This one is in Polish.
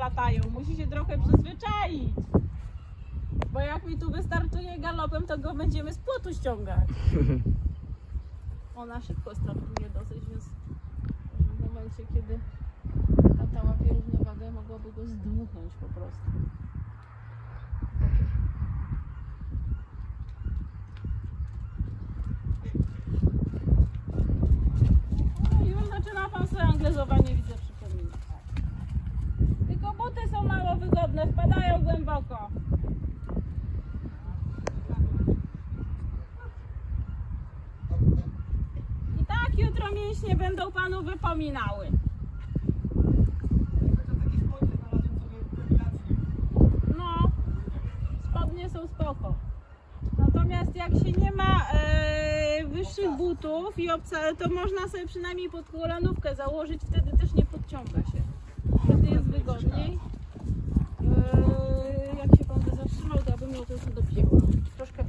latają. Musi się trochę przyzwyczaić. Bo jak mi tu wystartuje galopem, to go będziemy z płotu ściągać. Ona szybko startuje dosyć, więc w momencie, kiedy tata łapie równowagę, mogłaby go zdmuchnąć po prostu. No, już zaczyna pan sobie anglezowanie, mało wygodne, wpadają głęboko. I tak jutro mięśnie będą panu wypominały. No, spodnie są spoko. Natomiast jak się nie ma e, wyższych butów i obca, to można sobie przynajmniej pod kolanówkę założyć, wtedy też nie podciąga się. Wtedy E, jak się